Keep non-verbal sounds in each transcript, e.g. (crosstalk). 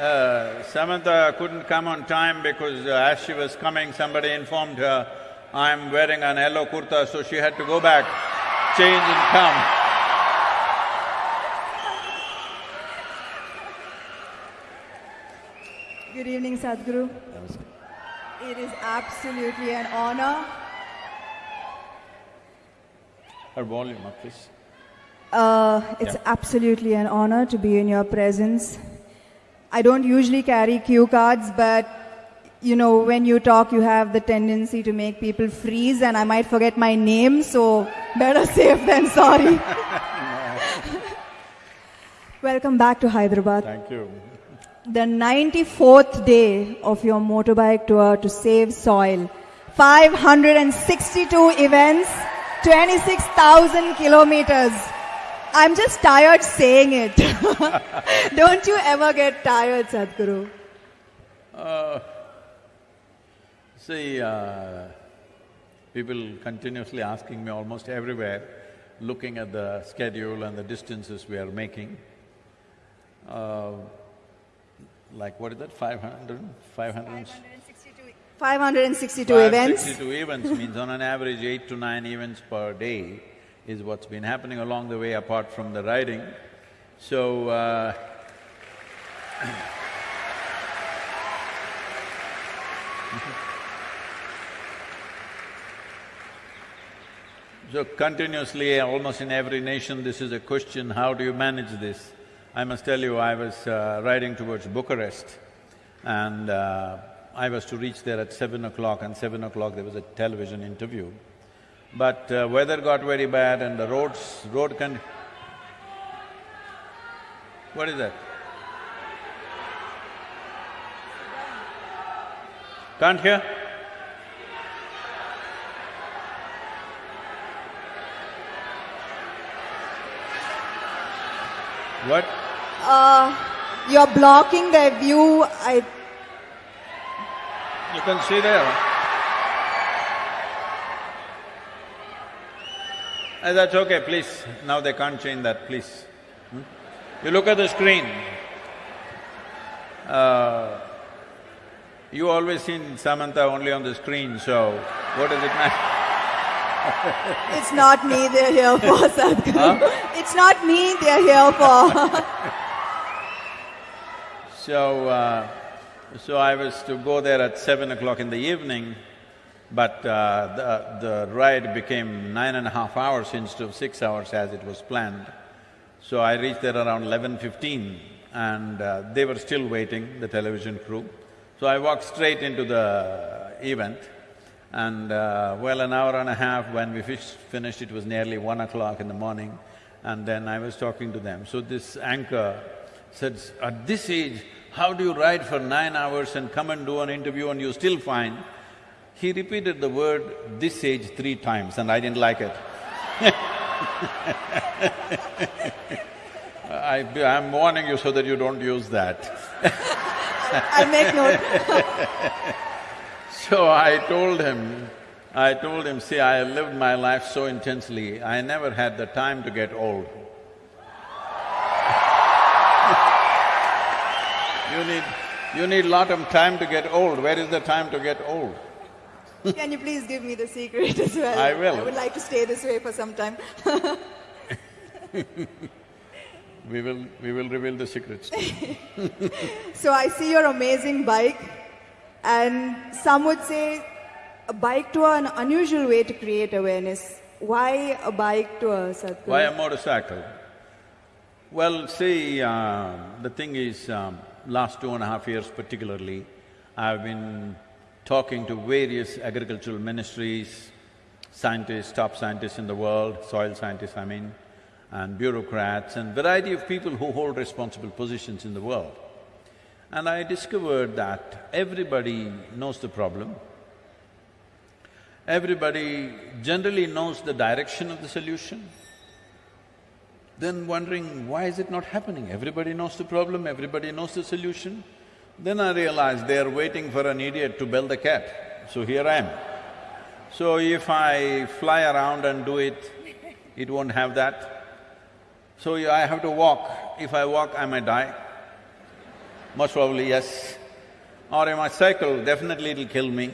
Uh, Samantha couldn't come on time because uh, as she was coming, somebody informed her, I'm wearing an yellow kurta, so she had to go back, change and come. Good evening, Sadhguru. It is absolutely an honor. Her volume up, please. Uh, it's Yeah. absolutely an honor to be in your presence. I don't usually carry cue cards, but you know, when you talk, you have the tendency to make people freeze, and I might forget my name, so better (laughs) safe than sorry. (laughs) Welcome back to Hyderabad. Thank you. The 94th day of your motorbike tour to save soil. 562 events, 26,000 kilometers. I'm just tired saying it. (laughs) Don't you ever get tired, Sadhguru? See, uh, people continuously asking me almost everywhere, looking at the schedule and the distances we are making. Uh, like what is that, 500? 500? 562 events. 562 events means on an average eight to nine events per day is what's been happening along the way apart from the riding. So, uh, (laughs) So continuously, almost in every nation, this is a question, how do you manage this? I must tell you, I was uh, riding towards Bucharest and uh, I was to reach there at seven o'clock and seven o'clock there was a television interview. But uh, weather got very bad and the roads… road con… What is that? Can't hear? What? Uh, you're blocking their view. I, You can see there. Uh, that's okay, please. Now they can't change that, please. Hmm? You look at the screen. Uh, you always seen Samantha only on the screen, so what does it matter? (laughs) it's not me they're here for, Sadhguru. It's not me they're here for. (laughs) So, uh, so I was to go there at seven o'clock in the evening, but uh, the, the ride became nine and a half hours instead of six hours as it was planned. So I reached there around eleven fifteen and uh, they were still waiting, the television crew. So I walked straight into the event and uh, well, an hour and a half when we finished, it was nearly one o'clock in the morning and then I was talking to them. So this anchor said, at this age, how do you ride for nine hours and come and do an interview and you're still fine? He repeated the word this age three times and I didn't like it. (laughs) I, I'm warning you so that you don't use that. (laughs) I make note. So I told him, I told him, see, I lived my life so intensely, I never had the time to get old. (laughs) you need… you need lot of time to get old. Where is the time to get old? (laughs) Can you please give me the secret as well? I will. I would like to stay this way for some time. (laughs) We will… we will reveal the secrets. (laughs) So I see your amazing bike, and some would say a bike tour an unusual way to create awareness. Why a bike tour, Sadhguru? Why a motorcycle? Well, see, uh, the thing is, um, last two and a half years particularly, I've been talking to various agricultural ministries, scientists, top scientists in the world, soil scientists I mean, and bureaucrats and variety of people who hold responsible positions in the world. And I discovered that everybody knows the problem, everybody generally knows the direction of the solution, then wondering, why is it not happening? Everybody knows the problem, everybody knows the solution. Then I realized they are waiting for an idiot to bell the cat, so here I am. So if I fly around and do it, it won't have that. So I have to walk. If I walk, I may die. most probably yes. Or if I cycle, definitely it'll kill me.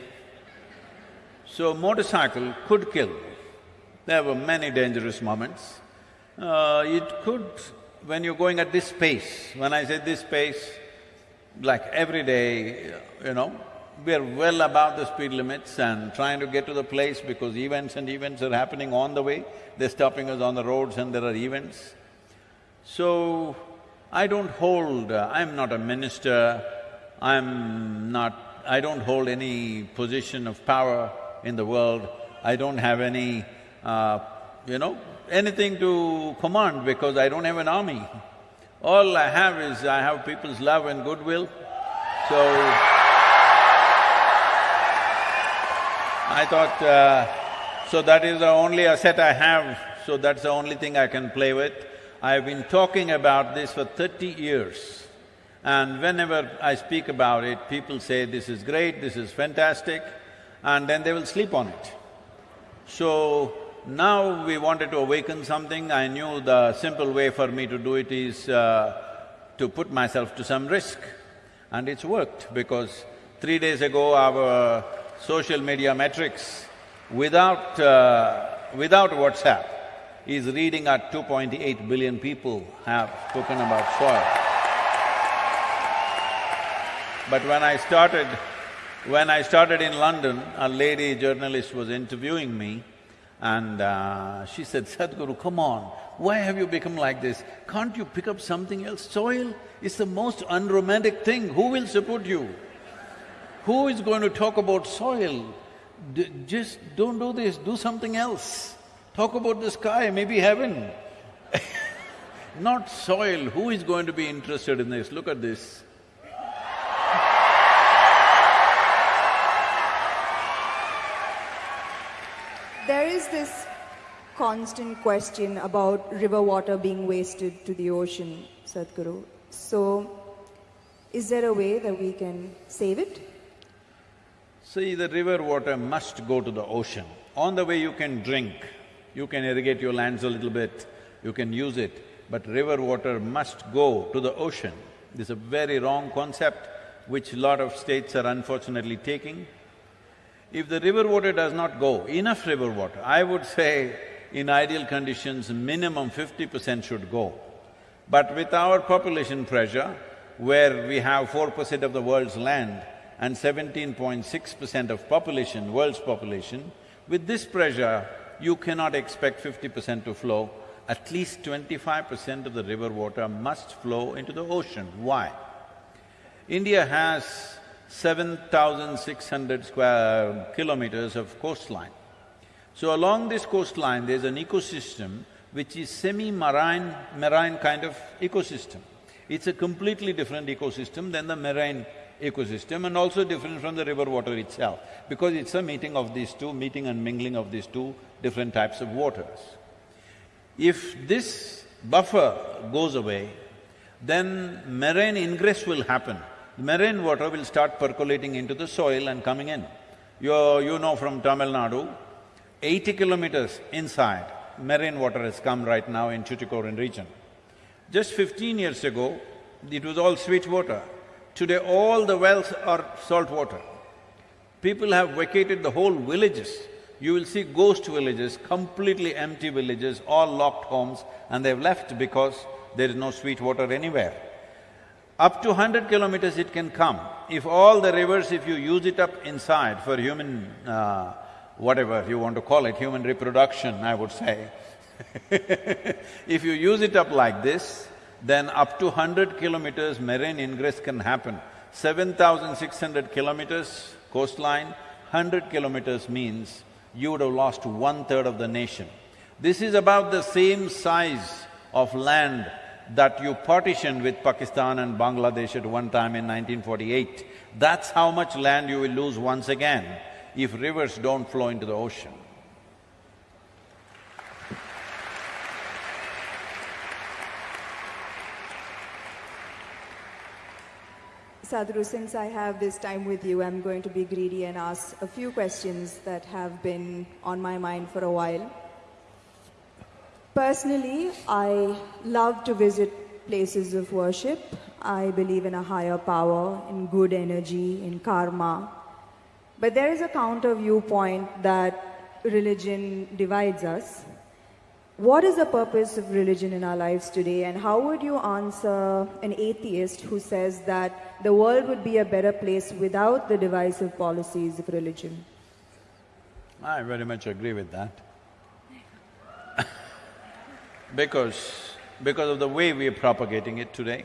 So motorcycle could kill. There were many dangerous moments. Uh, it could, when you're going at this pace, when I say this pace, like every day, you know, we are well above the speed limits and trying to get to the place because events and events are happening on the way. They're stopping us on the roads and there are events. So, I don't hold… Uh, I'm not a minister, I'm not… I don't hold any position of power in the world, I don't have any, uh, you know, anything to command because I don't have an army. All I have is I have people's love and goodwill, so I thought, uh, so that is the only asset I have, so that's the only thing I can play with. I've been talking about this for thirty years and whenever I speak about it, people say, this is great, this is fantastic, and then they will sleep on it. So, now we wanted to awaken something, I knew the simple way for me to do it is uh, to put myself to some risk. And it's worked because three days ago our social media metrics without… Uh, without WhatsApp is reading at 2.8 billion people have spoken about soil. But when I started… when I started in London, a lady journalist was interviewing me and uh, she said, Sadhguru, come on, why have you become like this? Can't you pick up something else? Soil is the most unromantic thing, who will support you? Who is going to talk about soil? D just don't do this, do something else. Talk about the sky, maybe heaven. (laughs) Not soil, who is going to be interested in this? Look at this. Is this constant question about river water being wasted to the ocean, Sadhguru. So, is there a way that we can save it? See, the river water must go to the ocean. On the way you can drink, you can irrigate your lands a little bit, you can use it, but river water must go to the ocean. This is a very wrong concept which lot of states are unfortunately taking. If the river water does not go, enough river water, I would say in ideal conditions, minimum fifty percent should go. But with our population pressure, where we have four percent of the world's land and seventeen point six percent of population, world's population, with this pressure, you cannot expect fifty percent to flow. At least twenty-five percent of the river water must flow into the ocean. Why? India has 7,600 square kilometers of coastline. So along this coastline, there's an ecosystem which is semi-marine, marine kind of ecosystem. It's a completely different ecosystem than the marine ecosystem and also different from the river water itself, because it's a meeting of these two, meeting and mingling of these two different types of waters. If this buffer goes away, then marine ingress will happen marine water will start percolating into the soil and coming in. You, you know from Tamil Nadu, eighty kilometers inside, marine water has come right now in Tuticorin region. Just fifteen years ago, it was all sweet water. Today all the wells are salt water. People have vacated the whole villages. You will see ghost villages, completely empty villages, all locked homes, and they've left because there is no sweet water anywhere. Up to hundred kilometers it can come. If all the rivers, if you use it up inside for human, uh, whatever you want to call it, human reproduction, I would say (laughs) if you use it up like this, then up to hundred kilometers marine ingress can happen. Seven thousand six hundred kilometers coastline, hundred kilometers means you would have lost one-third of the nation. This is about the same size of land that you partitioned with Pakistan and Bangladesh at one time in 1948. That's how much land you will lose once again if rivers don't flow into the ocean. Sadhguru, since I have this time with you, I'm going to be greedy and ask a few questions that have been on my mind for a while. Personally, I love to visit places of worship. I believe in a higher power, in good energy, in karma. But there is a counter viewpoint that religion divides us. What is the purpose of religion in our lives today, and how would you answer an atheist who says that the world would be a better place without the divisive policies of religion? I very much agree with that. Because, because of the way we are propagating it today.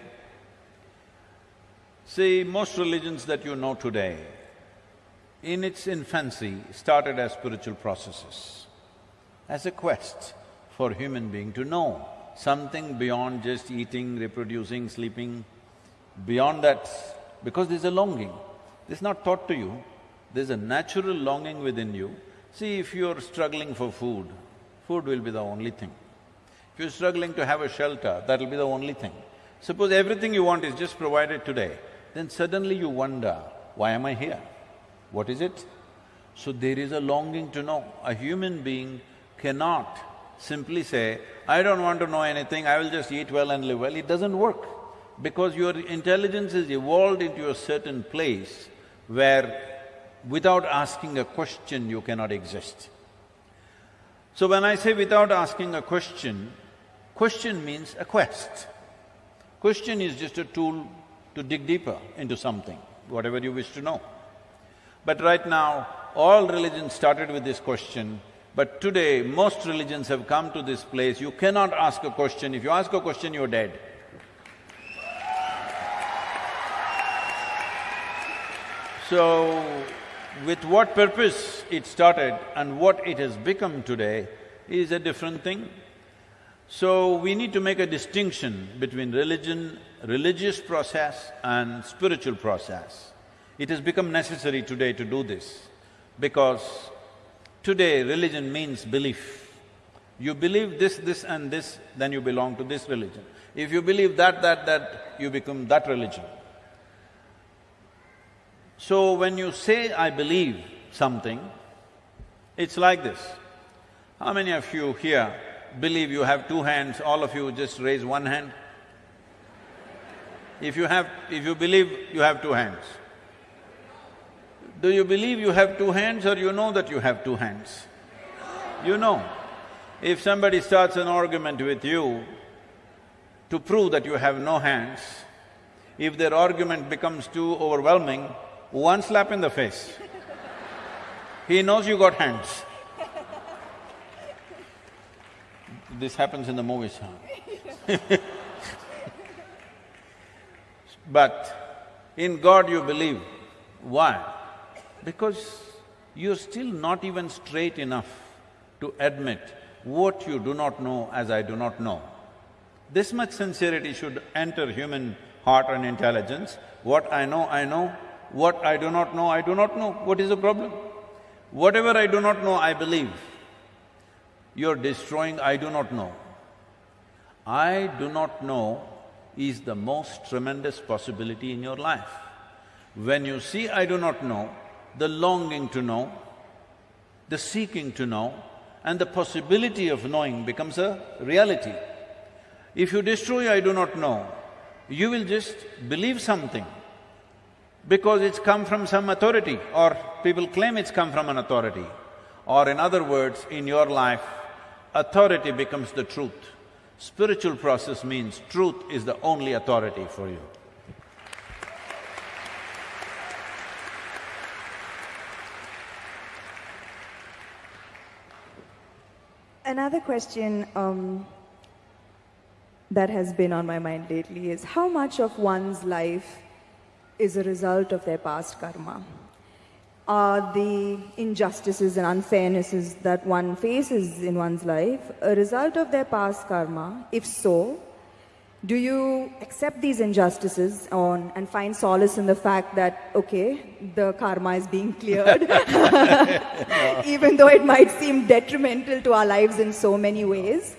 See, most religions that you know today, in its infancy, started as spiritual processes, as a quest for human being to know something beyond just eating, reproducing, sleeping, beyond that, because there's a longing. This is not taught to you, there's a natural longing within you. See, if you're struggling for food, food will be the only thing. If you're struggling to have a shelter, that'll be the only thing. Suppose everything you want is just provided today, then suddenly you wonder, why am I here? What is it? So there is a longing to know. A human being cannot simply say, I don't want to know anything, I will just eat well and live well. It doesn't work because your intelligence is evolved into a certain place where without asking a question you cannot exist. So when I say without asking a question, question means a quest. Question is just a tool to dig deeper into something, whatever you wish to know. But right now, all religions started with this question, but today most religions have come to this place, you cannot ask a question. If you ask a question, you're dead. So, with what purpose it started and what it has become today is a different thing. So, we need to make a distinction between religion, religious process and spiritual process. It has become necessary today to do this because today religion means belief. You believe this, this and this, then you belong to this religion. If you believe that, that, that, you become that religion. So when you say, I believe something, it's like this. How many of you here believe you have two hands, all of you just raise one hand? If you have… if you believe you have two hands, do you believe you have two hands or you know that you have two hands? You know. If somebody starts an argument with you to prove that you have no hands, if their argument becomes too overwhelming, one slap in the face. he knows you got hands. This happens in the movies, huh? (laughs) but in God you believe. Why? Because you're still not even straight enough to admit what you do not know as I do not know. This much sincerity should enter human heart and intelligence. What I know, I know. What I do not know, I do not know. What is the problem? Whatever I do not know, I believe. You're destroying I do not know. I do not know is the most tremendous possibility in your life. When you see I do not know, the longing to know, the seeking to know, and the possibility of knowing becomes a reality. If you destroy I do not know, you will just believe something because it's come from some authority or people claim it's come from an authority. Or in other words, in your life, authority becomes the truth. Spiritual process means truth is the only authority for you. Another question um, that has been on my mind lately is how much of one's life is a result of their past karma. Are the injustices and unfairnesses that one faces in one's life a result of their past karma? If so, do you accept these injustices on, and find solace in the fact that, okay, the karma is being cleared, (laughs) (laughs) even though it might seem detrimental to our lives in so many ways?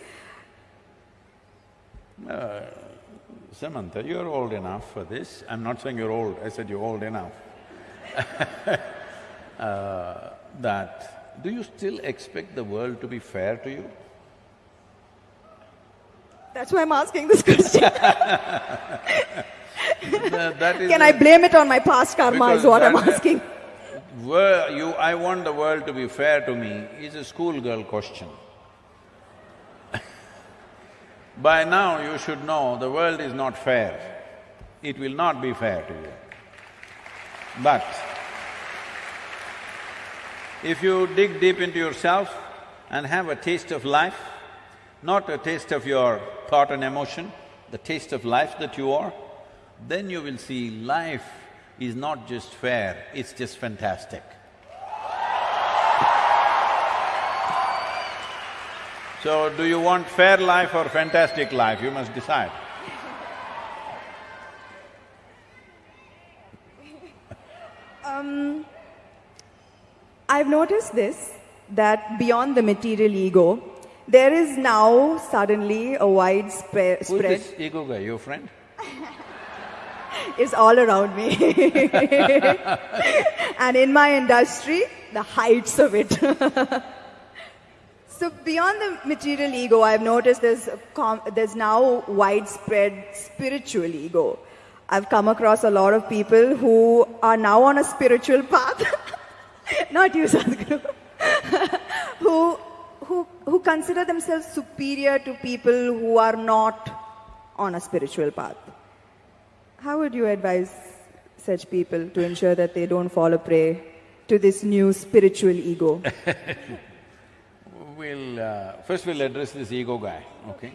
Uh, Samantha, you're old enough for this. I'm not saying you're old, I said you're old enough. (laughs) uh, that, do you still expect the world to be fair to you? That's why I'm asking this question. (laughs) That- that is Can I blame it on my past karma is what I'm asking. Were you, I want the world to be fair to me is a schoolgirl question. (laughs) By now you should know the world is not fair. It will not be fair to you. But if you dig deep into yourself and have a taste of life, not a taste of your thought and emotion, the taste of life that you are, then you will see life is not just fair, it's just fantastic. So, do you want fair life or fantastic life? You must decide. (laughs) Um, I've noticed this, that beyond the material ego, there is now suddenly a widespread Who's spread this ego guy, your friend? (laughs) is all around me. (laughs) and in my industry, the heights of it. (laughs) so beyond the material ego, I've noticed there's, a com- there's now widespread spiritual ego. I've come across a lot of people who are now on a spiritual path. Not you, Sadhguru. (laughs) who, who, who consider themselves superior to people who are not on a spiritual path. How would you advise such people to ensure that they don't fall a prey to this new spiritual ego? (laughs) We'll… Uh, first we'll address this ego guy, okay?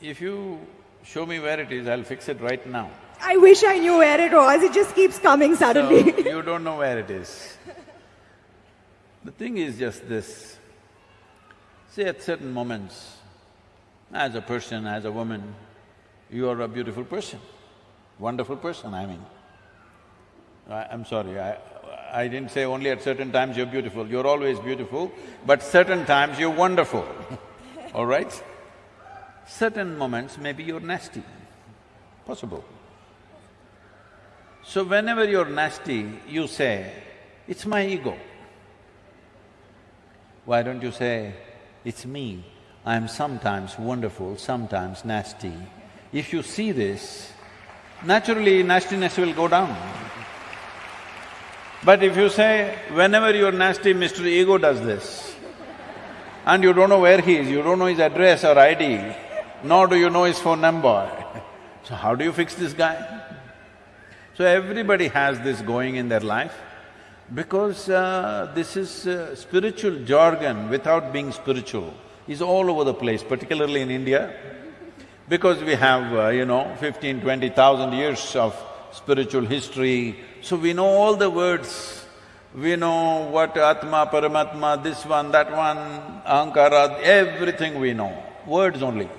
If you show me where it is, I'll fix it right now. I wish I knew where it was, it just keeps coming So, suddenly. you don't know where it is. The thing is just this, see at certain moments, as a person, as a woman, you are a beautiful person, wonderful person, I mean. I, I'm sorry, I, I didn't say only at certain times you're beautiful, you're always beautiful, but certain times you're wonderful, (laughs) all right? Certain moments maybe you're nasty, possible. So whenever you're nasty, you say, it's my ego. Why don't you say, it's me, I'm sometimes wonderful, sometimes nasty. If you see this, naturally nastiness will go down. But if you say, whenever you're nasty, Mr. Ego does this, and you don't know where he is, you don't know his address or ID, nor do you know his phone number, (laughs) so how do you fix this guy? So everybody has this going in their life because uh, this is uh, spiritual jargon without being spiritual is all over the place, particularly in India. Because we have, uh, you know, fifteen, twenty thousand years of spiritual history, so we know all the words. We know what Atma, Paramatma, this one, that one, Ahankara, everything we know, words only.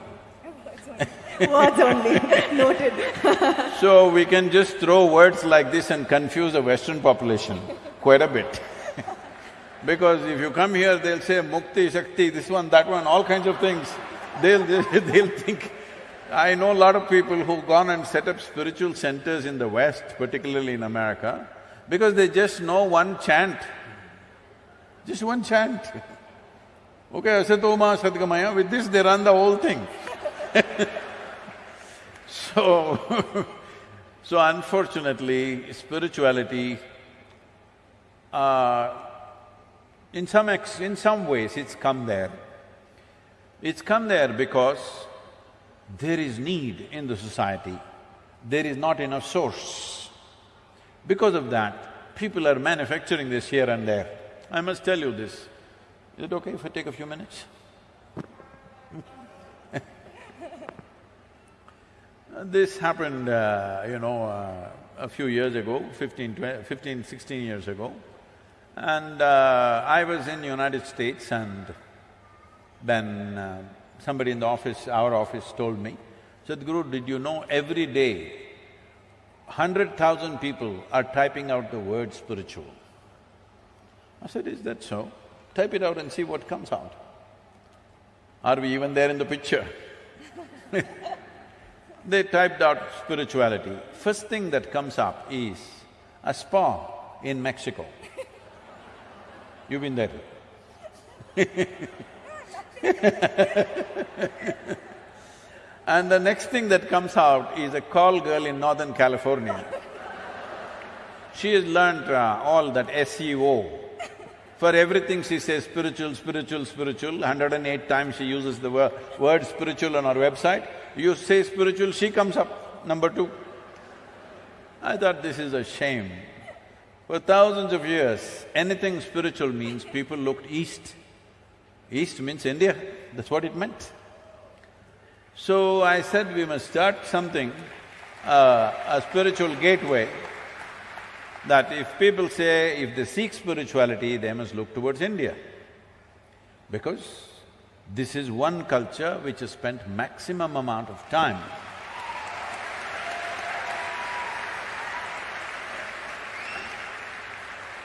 Words only, (laughs) noted. So we can just throw words like this and confuse the Western population quite a bit. (laughs) because if you come here, they'll say mukti, shakti, this one, that one, all kinds of things. They'll… (laughs) they'll think… I know a lot of people who've gone and set up spiritual centers in the West, particularly in America, because they just know one chant, just one chant. Okay, asatoma sadgamaya, with this they run the whole thing. So, (laughs) so unfortunately, spirituality, uh, in some ex… in some ways it's come there. It's come there because there is need in the society, there is not enough source. Because of that, people are manufacturing this here and there. I must tell you this. Is it okay if I take a few minutes? This happened, uh, you know, uh, a few years ago, 15, 20, 15, 16 years ago. And uh, I was in United States and then uh, somebody in the office, our office told me, Sadhguru, did you know every day, hundred thousand people are typing out the word spiritual. I said, is that so? Type it out and see what comes out. Are we even there in the picture? (laughs) They typed out spirituality. First thing that comes up is a spa in Mexico. (laughs) You've been there? (laughs) and the next thing that comes out is a call girl in Northern California. She has learned uh, all that SEO. For everything she says spiritual, spiritual, spiritual, 108 times she uses the word, word spiritual on her website. You say spiritual, she comes up, number two. I thought this is a shame. For thousands of years, anything spiritual means people looked east. East means India, that's what it meant. So I said we must start something, uh, a spiritual gateway that if people say if they seek spirituality, they must look towards India. Because this is one culture which has spent maximum amount of time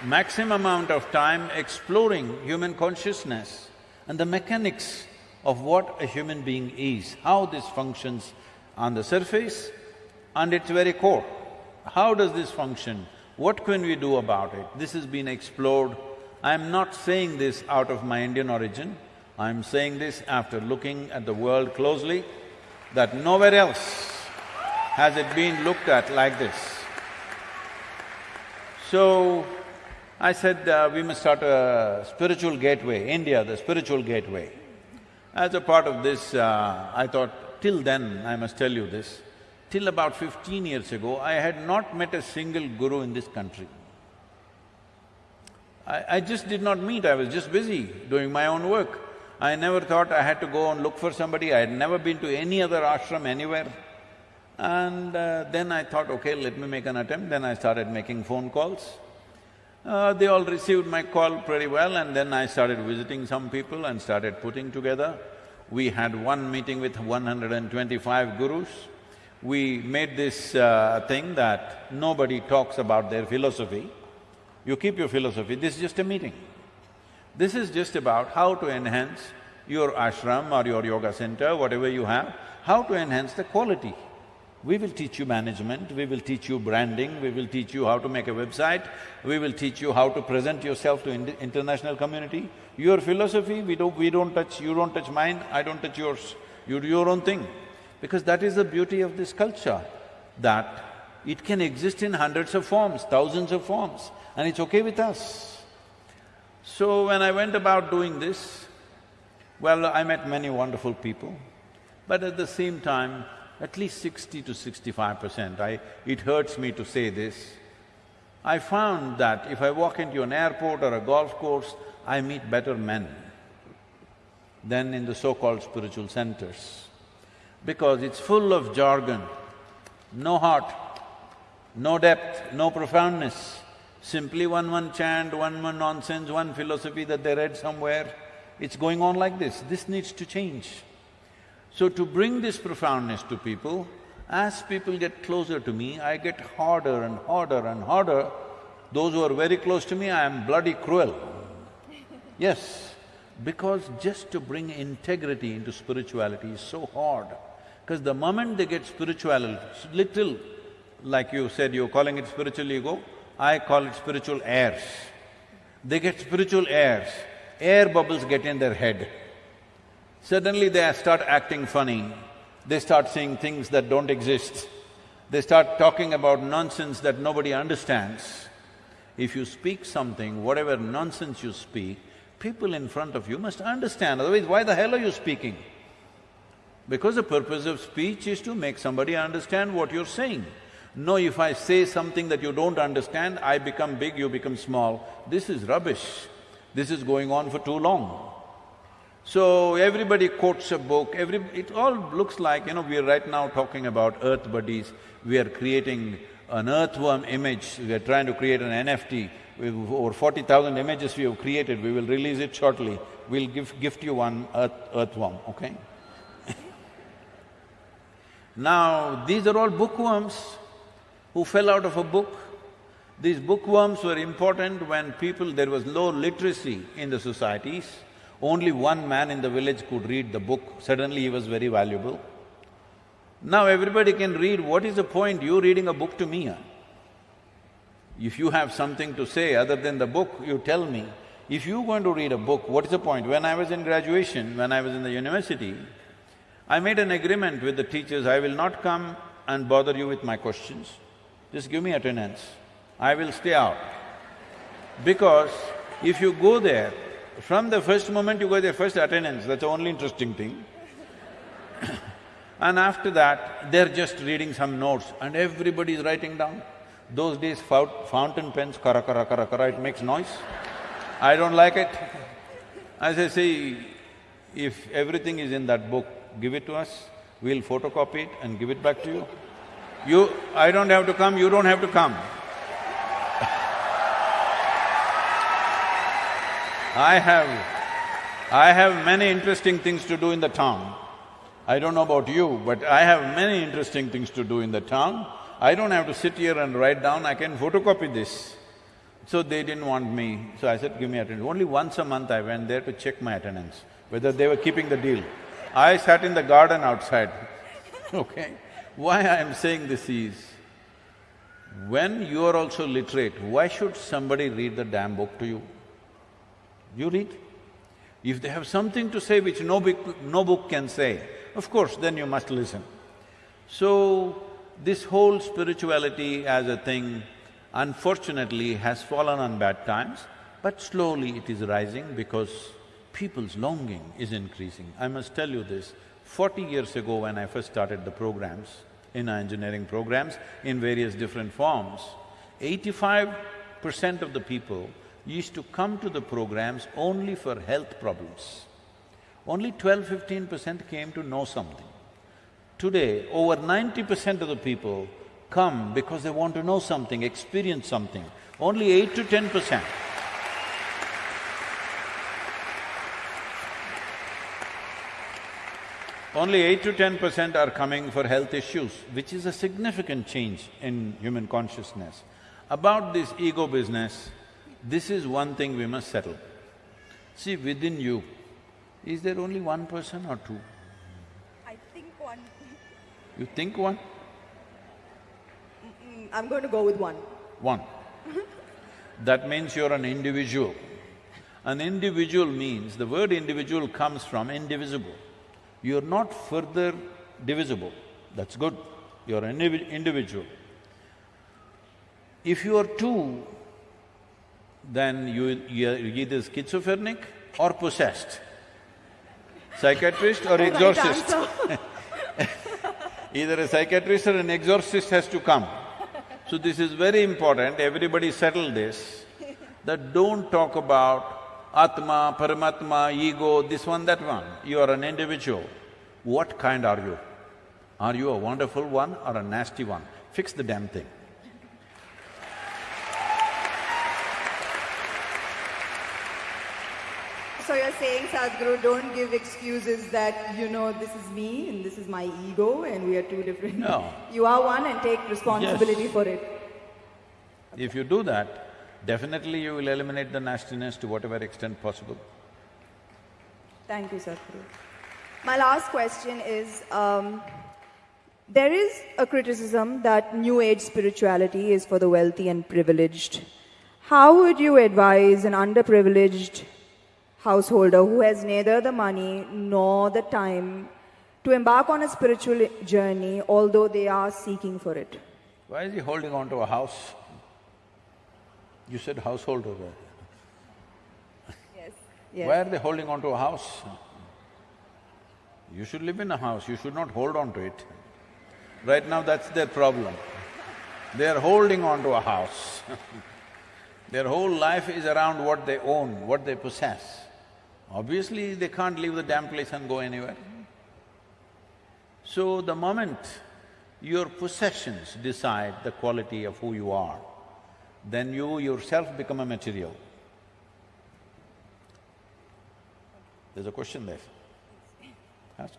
maximum amount of time exploring human consciousness and the mechanics of what a human being is, how this functions on the surface and its very core. How does this function? What can we do about it? This has been explored. I'm not saying this out of my Indian origin, I'm saying this after looking at the world closely, that nowhere else has it been looked at like this. So, I said, uh, we must start a spiritual gateway, India, the spiritual gateway. As a part of this, uh, I thought, till then, I must tell you this, till about fifteen years ago, I had not met a single guru in this country. I, I just did not meet, I was just busy doing my own work. I never thought I had to go and look for somebody, I had never been to any other ashram anywhere. And uh, then I thought, okay, let me make an attempt, then I started making phone calls. Uh, they all received my call pretty well and then I started visiting some people and started putting together. We had one meeting with 125 gurus. We made this uh, thing that nobody talks about their philosophy. You keep your philosophy, this is just a meeting. This is just about how to enhance your ashram or your yoga center, whatever you have, how to enhance the quality. We will teach you management, we will teach you branding, we will teach you how to make a website, we will teach you how to present yourself to in international community. Your philosophy, we don't… we don't touch, you don't touch mine, I don't touch yours. You do your own thing. Because that is the beauty of this culture, that it can exist in hundreds of forms, thousands of forms, and it's okay with us. So when I went about doing this, well, I met many wonderful people, but at the same time, at least sixty to sixty-five percent, I… it hurts me to say this. I found that if I walk into an airport or a golf course, I meet better men than in the so-called spiritual centers. Because it's full of jargon, no heart, no depth, no profoundness, simply one one chant, one one nonsense, one philosophy that they read somewhere. It's going on like this. This needs to change. So to bring this profoundness to people, as people get closer to me, I get harder and harder and harder. Those who are very close to me, I am bloody cruel. Yes, because just to bring integrity into spirituality is so hard. Because the moment they get spiritual, little, like you said, you're calling it spiritual ego, I call it spiritual airs. They get spiritual airs, air bubbles get in their head. Suddenly they start acting funny, they start saying things that don't exist, they start talking about nonsense that nobody understands. If you speak something, whatever nonsense you speak, people in front of you must understand, otherwise why the hell are you speaking? Because the purpose of speech is to make somebody understand what you're saying. No, if I say something that you don't understand, I become big, you become small. This is rubbish. This is going on for too long. So everybody quotes a book, every… it all looks like, you know, we are right now talking about earth buddies, we are creating an earthworm image, we are trying to create an NFT. We've over forty thousand images we have created, we will release it shortly. We'll give… gift you one earth… earthworm, okay? (laughs) now, these are all bookworms who fell out of a book. These bookworms were important when people… there was low literacy in the societies. Only one man in the village could read the book, suddenly he was very valuable. Now everybody can read, what is the point you reading a book to me? If you have something to say other than the book, you tell me. If you're going to read a book, what is the point? When I was in graduation, when I was in the university, I made an agreement with the teachers, I will not come and bother you with my questions. Just give me attendance. I will stay out. Because if you go there, from the first moment you go there, first attendance, that's the only interesting thing. (coughs) and after that, they're just reading some notes and everybody is writing down. Those days, fountain pens, kara kara kara kara, it makes noise. I don't like it. As I say, if everything is in that book, give it to us, we'll photocopy it and give it back to you. You… I don't have to come, you don't have to come. I have… I have many interesting things to do in the town. I don't know about you, but I have many interesting things to do in the town. I don't have to sit here and write down, I can photocopy this. So they didn't want me, so I said, give me attendance. Only once a month I went there to check my attendance, whether they were keeping the deal. I sat in the garden outside, (laughs) okay? Why I am saying this is, when you are also literate, why should somebody read the damn book to you? You read. If they have something to say which no book, no book can say, of course, then you must listen. So, this whole spirituality as a thing, unfortunately, has fallen on bad times, but slowly it is rising because people's longing is increasing. I must tell you this, forty years ago when I first started the programs, Inner Engineering programs, in various different forms, eighty-five percent of the people used to come to the programs only for health problems. Only 12-15 percent came to know something. Today, over ninety percent of the people come because they want to know something, experience something. Only eight to ten percent. Only eight to ten percent are coming for health issues, which is a significant change in human consciousness. About this ego business, this is one thing we must settle. See, within you, is there only one person or two? I think one. You think one? Mm, I'm going to go with one. One. that means you're an individual. An individual means, the word individual comes from indivisible. You're not further divisible, that's good, you're an individual. If you are two, then you, you're either schizophrenic or possessed, psychiatrist or (laughs) exorcist. (laughs) either a psychiatrist or an exorcist has to come. So this is very important, everybody settle this, that don't talk about Atma, Paramatma, ego, this one, that one. You are an individual. What kind are you? Are you a wonderful one or a nasty one? Fix the damn thing. So you're saying, Sadhguru, don't give excuses that, you know, this is me and this is my ego and we are two different… No. You are one and take responsibility Yes. for it. If you do that, definitely you will eliminate the nastiness to whatever extent possible. Thank you, Sadhguru. My last question is, um, there is a criticism that New Age spirituality is for the wealthy and privileged. How would you advise an underprivileged householder who has neither the money nor the time to embark on a spiritual journey, although they are seeking for it? Why is he holding on to a house? You said householder. Yes. Why are they holding on to a house? You should live in a house, you should not hold on to it. Right now, that's their problem. They are holding on to a house. (laughs) their whole life is around what they own, what they possess. Obviously, they can't leave the damn place and go anywhere. So, the moment your possessions decide the quality of who you are, then you yourself become a material. There's a question there. Ask.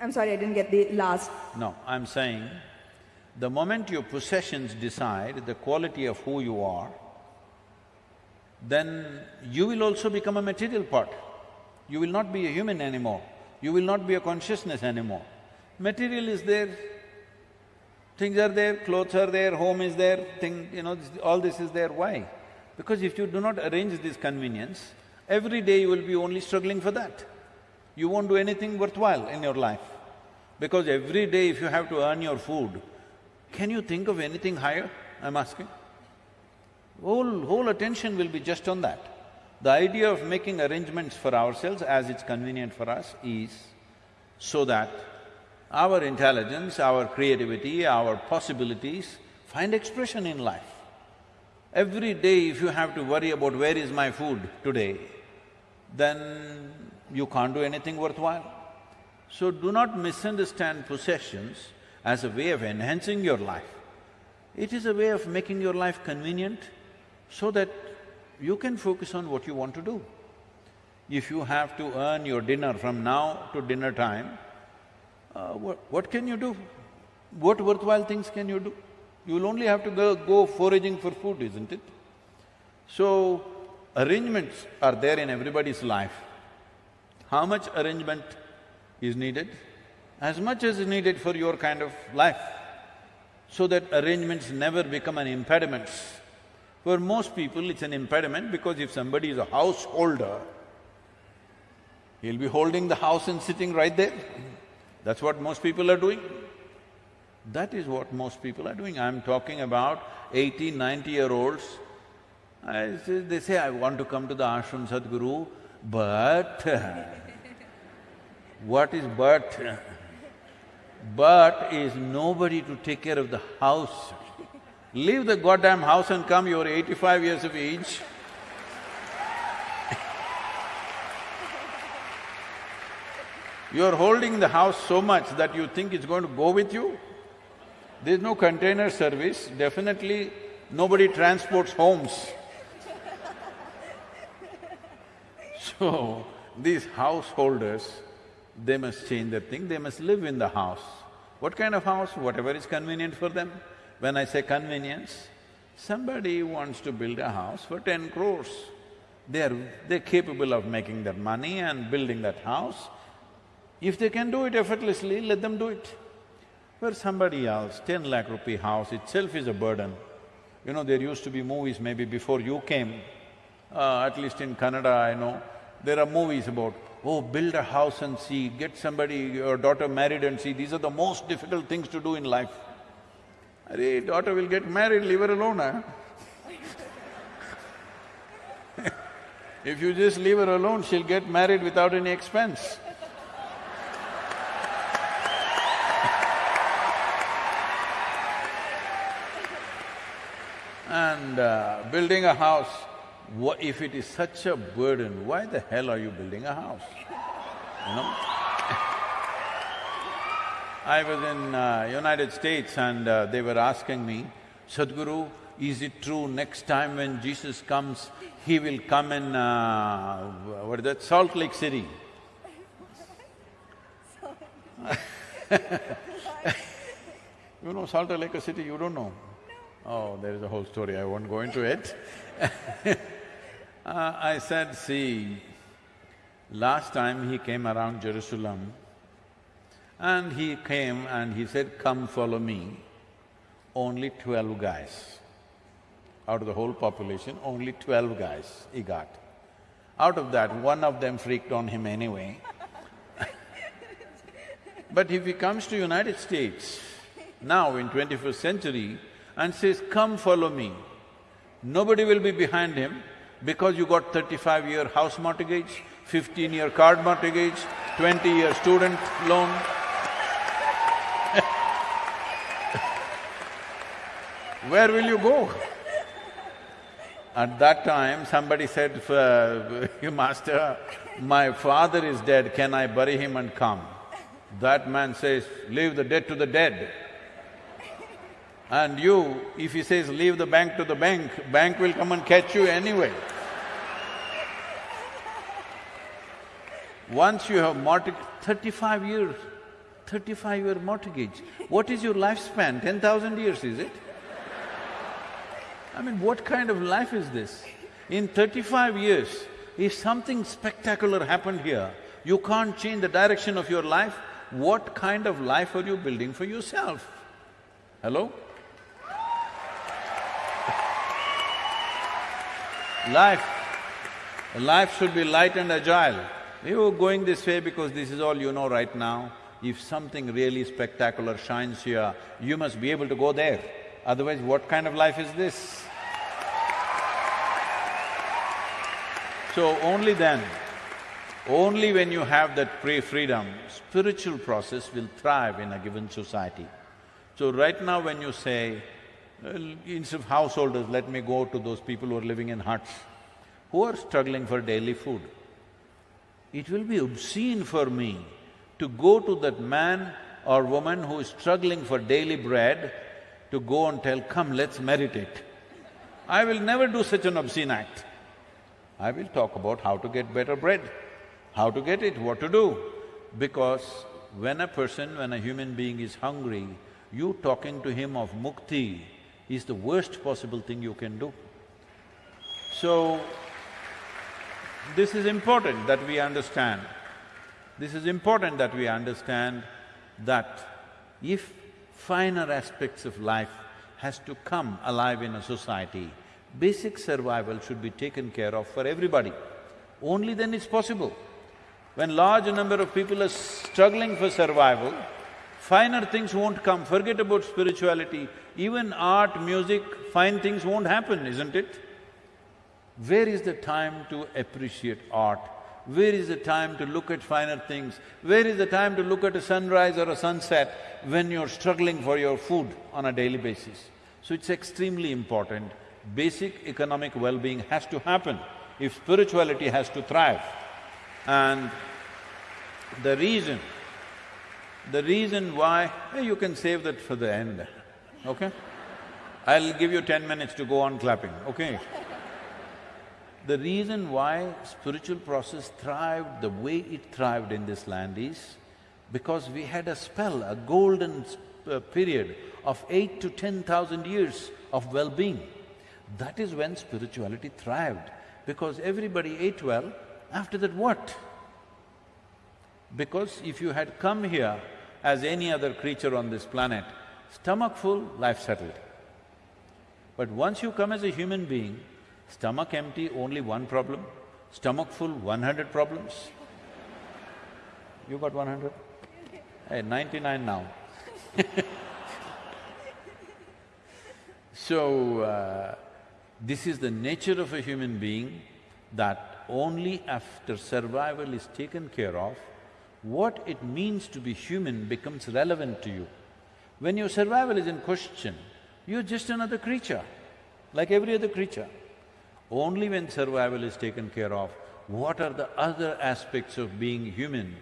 I'm sorry, I didn't get the last. No, I'm saying, the moment your possessions decide the quality of who you are, then you will also become a material part. You will not be a human anymore, you will not be a consciousness anymore. Material is there, things are there, clothes are there, home is there, thing… you know, this, all this is there, why? Because if you do not arrange this convenience, every day you will be only struggling for that. You won't do anything worthwhile in your life. Because every day if you have to earn your food, can you think of anything higher, I'm asking? Whole… whole attention will be just on that. The idea of making arrangements for ourselves as it's convenient for us is so that our intelligence, our creativity, our possibilities find expression in life. Every day if you have to worry about where is my food today, then you can't do anything worthwhile. So do not misunderstand possessions as a way of enhancing your life. It is a way of making your life convenient so that you can focus on what you want to do. If you have to earn your dinner from now to dinner time, uh, what, what can you do? What worthwhile things can you do? You'll only have to go, go foraging for food, isn't it? So, arrangements are there in everybody's life. How much arrangement is needed? As much as is needed for your kind of life, so that arrangements never become an impediment. For most people, it's an impediment because if somebody is a householder, he'll be holding the house and sitting right there. That's what most people are doing. That is what most people are doing. I'm talking about 80, 90-year-olds. Say, they say, I want to come to the ashram Sadhguru, but (laughs) what is but? But is nobody to take care of the house. Leave the goddamn house and come, you're eighty-five years of age. You're holding the house so much that you think it's going to go with you. There's no container service, definitely nobody transports homes. (laughs) so, these householders, they must change their thing, they must live in the house. What kind of house? Whatever is convenient for them. When I say convenience, somebody wants to build a house for ten crores. They're… they're capable of making that money and building that house. If they can do it effortlessly, let them do it. For somebody else, ten lakh rupee house itself is a burden. You know, there used to be movies maybe before you came, uh, at least in Canada I know, there are movies about, oh, build a house and see, get somebody, your daughter married and see, these are the most difficult things to do in life. Arey, daughter will get married, leave her alone, huh? (laughs) if you just leave her alone, she'll get married without any expense. And uh, building a house, if it is such a burden, why the hell are you building a house? You know? (laughs) I was in uh, United States and uh, they were asking me, Sadhguru, is it true next time when Jesus comes, he will come in, uh, what is that, Salt Lake City? (laughs) you know Salt Lake City, you don't know? Oh, there is a whole story, I won't go into it (laughs) uh, I said, see, last time he came around Jerusalem and he came and he said, come follow me, only twelve guys. Out of the whole population, only twelve guys he got. Out of that, one of them freaked on him anyway. (laughs) but if he comes to United States, now in twenty-first century, and says, come follow me. Nobody will be behind him because you got thirty-five-year house mortgage, fifteen-year card mortgage, twenty-year student loan. (laughs) Where will you go? At that time, somebody said, (laughs) Master, my father is dead, can I bury him and come? That man says, leave the dead to the dead. And you, if he says leave the bank to the bank, bank will come and catch you anyway. Once you have mortgage… thirty-five years, thirty-five year mortgage, what is your lifespan? Ten thousand years, is it? I mean, what kind of life is this? In thirty-five years, if something spectacular happened here, you can't change the direction of your life, what kind of life are you building for yourself? Hello? Life, life should be light and agile. You're going this way because this is all you know right now. If something really spectacular shines here, you must be able to go there. Otherwise, what kind of life is this? So only then, only when you have that pre-freedom, spiritual process will thrive in a given society. So right now when you say, instead of householders, let me go to those people who are living in huts, who are struggling for daily food. It will be obscene for me to go to that man or woman who is struggling for daily bread to go and tell, come, let's meditate. I will never do such an obscene act. I will talk about how to get better bread, how to get it, what to do. Because when a person, when a human being is hungry, you talking to him of mukti is the worst possible thing you can do. So, this is important that we understand. This is important that we understand that if finer aspects of life has to come alive in a society, basic survival should be taken care of for everybody. Only then it's possible. When large number of people are struggling for survival, finer things won't come, forget about spirituality. Even art, music, fine things won't happen, isn't it? Where is the time to appreciate art? Where is the time to look at finer things? Where is the time to look at a sunrise or a sunset when you're struggling for your food on a daily basis? So it's extremely important. Basic economic well-being has to happen if spirituality has to thrive. And the reason, the reason why… You can save that for the end, okay? I'll give you ten minutes to go on clapping, okay? The reason why spiritual process thrived the way it thrived in this land is because we had a spell, a golden uh, period of eight to ten thousand years of well-being. That is when spirituality thrived, because everybody ate well, after that what? Because if you had come here as any other creature on this planet, stomach full, life settled. But once you come as a human being, Stomach empty, only one problem. Stomach full, one hundred problems. You got one hundred? Hey, ninety-nine now (laughs) So, uh, this is the nature of a human being that only after survival is taken care of, what it means to be human becomes relevant to you. When your survival is in question, you're just another creature, like every other creature. Only when survival is taken care of, what are the other aspects of being human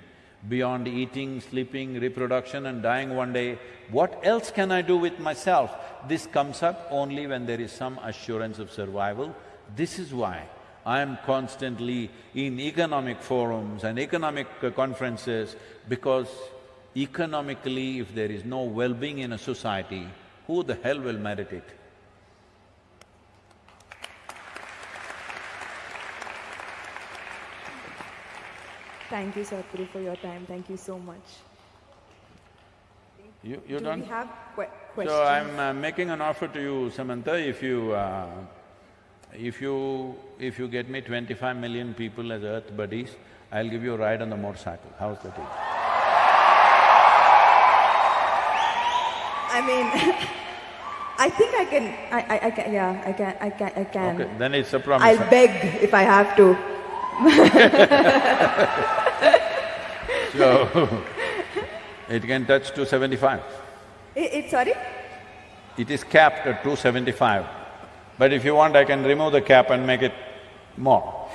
beyond eating, sleeping, reproduction and dying one day, what else can I do with myself? This comes up only when there is some assurance of survival. This is why I am constantly in economic forums and economic conferences because economically if there is no well-being in a society, who the hell will meditate? Thank you, Sadhguru, for your time. Thank you so much. You… you Do done? we have que questions? So I'm uh, making an offer to you, Samantha, if you… Uh, if you… if you get me twenty-five million people as earth buddies, I'll give you a ride on the motorcycle. How's that? I mean, (laughs) I think I can, I, I, I can, yeah, I can, I can, I can. Okay, then it's a promise. I'll beg if I have to. (laughs) So, it can touch 275. It, it, sorry? It is capped at 275. But if you want, I can remove the cap and make it more.